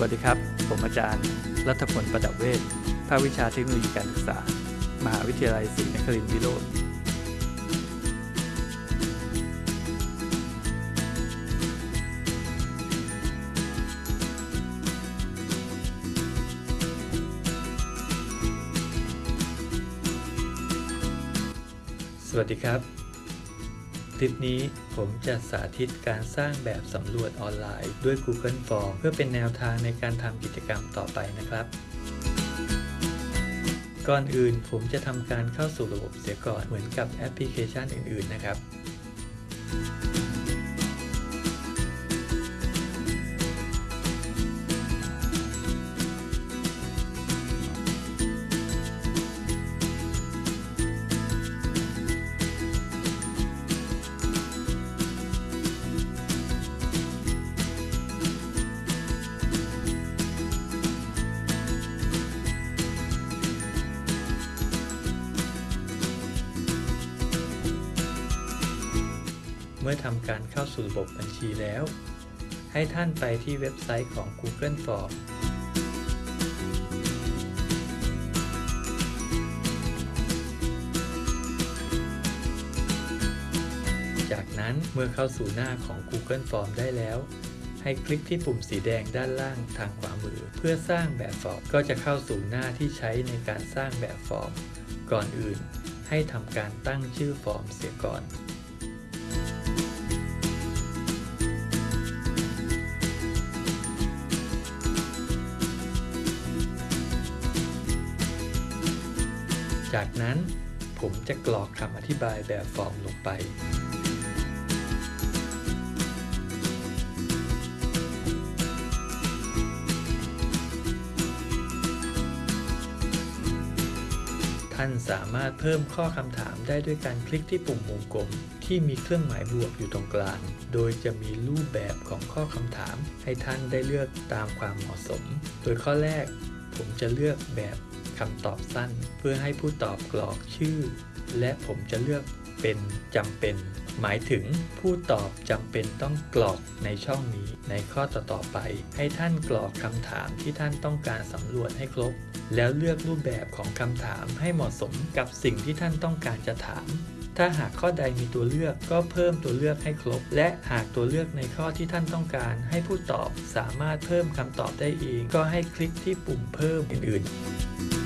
วัสดีครับ ผมอาจารย์ รัฐพลประดับเวชภาควิชาเทคโนโลยีการศึกษา มหาวิทยาลัยศรีนครินทร์วิโรธสวัสดีครับ ลิปนี้ผมจะสาธิตการสร้างแบบสำรวจออนไลน์ด้วย Google Form เพื่อเป็นแนวทางในการทำกิจกรรมต่อไปนะครับ ก่อนอื่นผมจะทำการเข้าสู่ระบบเสียก่อนเหมือนกับแอปพลิเคชันอื่น ๆ นะครับ มื่อทำการเข้าสู่ระบบบัญชีแล้ว ให้ท่านไปที่เว็บไซต์ของ Google Form จากนั้นเมื่อเข้าสู่หน้าของ Google Form ได้แล้ว ให้คลิกที่ปุ่มสีแดงด้านล่างทางขวามือ เพื่อสร้างแบบฟอร์มก็จะเข้าสู่หน้าที่ใช้ในการสร้างแบบฟอร์ม ก่อนอื่นให้ทำการตั้งชื่อฟอร์มเสียก่อน จากนั้นผมจะกรอกคำอธิบายแบบฟอร์มลงไป ท่านสามารถเพิ่มข้อคำถามได้ด้วยการคลิกที่ปุ่มวงกลมที่มีเครื่องหมายบวกอยู่ตรงกลาง โดยจะมีรูปแบบของข้อคำถามให้ท่านได้เลือกตามความเหมาะสม โดยข้อแรกผมจะเลือกแบบ คำตอบสั้น เพื่อให้ผู้ตอบกรอกชื่อ และผมจะเลือกเป็นจำเป็น หมายถึงผู้ตอบจำเป็นต้องกรอกในช่องนี้ในข้อต่อๆไป ให้ท่านกรอกคำถามที่ท่านต้องการสำรวจให้ครบ แล้วเลือกรูปแบบของคำถามให้เหมาะสมกับสิ่งที่ท่านต้องการจะถามถ้าหากข้อใดมีตัวเลือกก็เพิ่มตัวเลือกให้ครบ และหากตัวเลือกในข้อที่ท่านต้องการ ให้ผู้ตอบสามารถเพิ่มคำตอบได้เอง ก็ให้คลิกที่ปุ่มเพิ่มอื่นๆ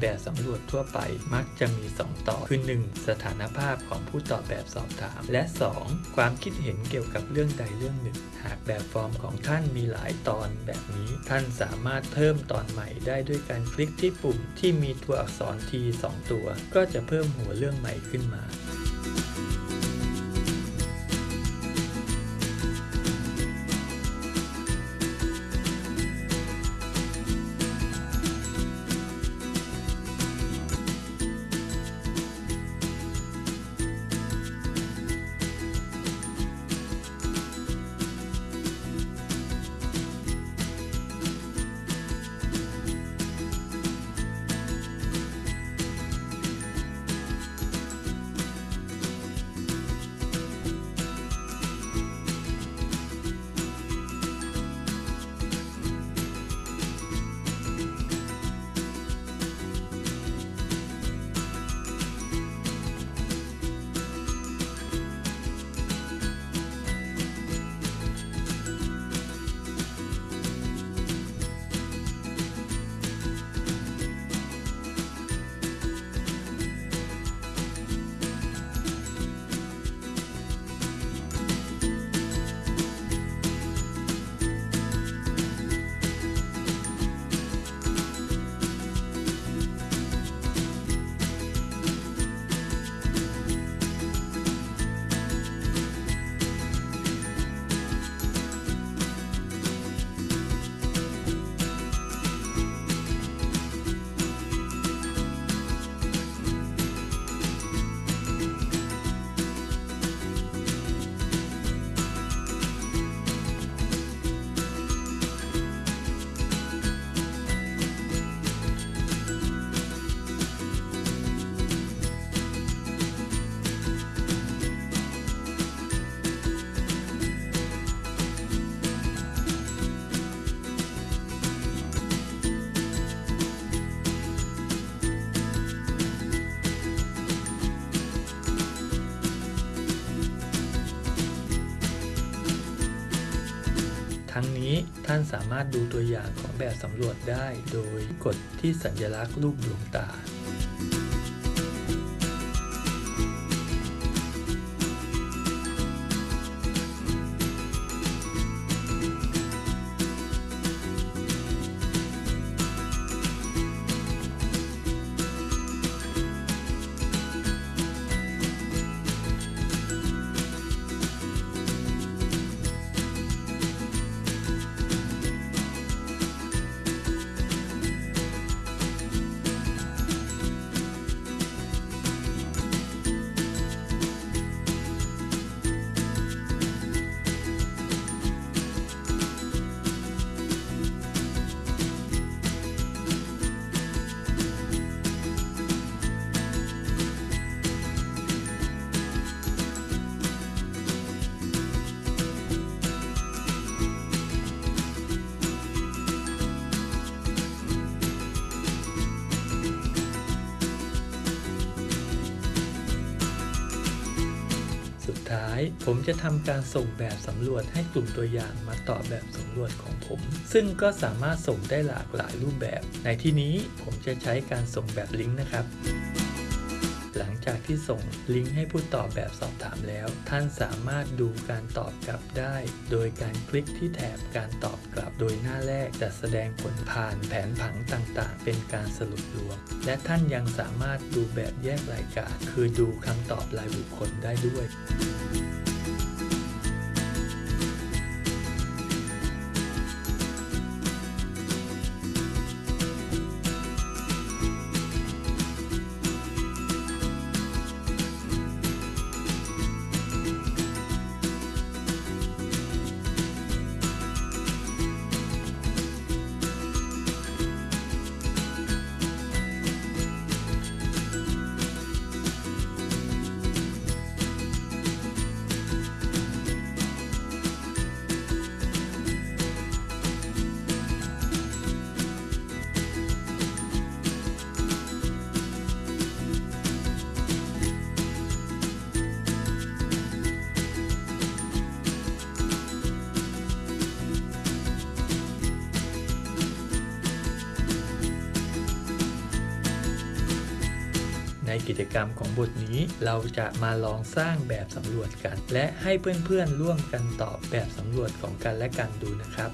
แบบสำรวจทั่วไปมักจะมี 2 ต่อ คือ 1. สถานภาพของผู้ตอบแบบสอบถาม และ 2. ความคิดเห็นเกี่ยวกับเรื่องใดเรื่องหนึ่ง หากแบบฟอร์มของท่านมีหลายตอนแบบนี้ ท่านสามารถเพิ่มตอนใหม่ได้ด้วยการคลิกที่ปุ่มที่มีตัวอักษร T 2 ตัว ก็จะเพิ่มหัวเรื่องใหม่ขึ้นมา ทั้งนี้ท่านสามารถดูตัวอย่างของแบบสำรวจได้ โดยกดที่สัญลักษณ์รูปดวงตา สุดท้ายผมจะทำการส่งแบบสำรวจให้กลุ่มตัวอย่างมาตอบแบบสำรวจของผม ซึ่งก็สามารถส่งได้หลากหลายรูปแบบ ในที่นี้ผมจะใช้การส่งแบบลิงก์นะครับ หลังจากที่ส่งลิงก์ให้ผู้ตอบแบบสอบถามแล้ว ท่านสามารถดูการตอบกลับได้ โดยการคลิกที่แถบการตอบกลับ โดยหน้าแรกจะแสดงผลผ่านแผนผังต่างๆ เป็นการสรุปรวม และท่านยังสามารถดูแบบแยกรายการ คือดูคำตอบรายบุคคลได้ด้วย กิจกรรมของบทนี้ เราจะมาลองสร้างแบบสำรวจกัน และให้เพื่อนๆร่วมกันตอบแบบสำรวจของกันและกันดูนะครับ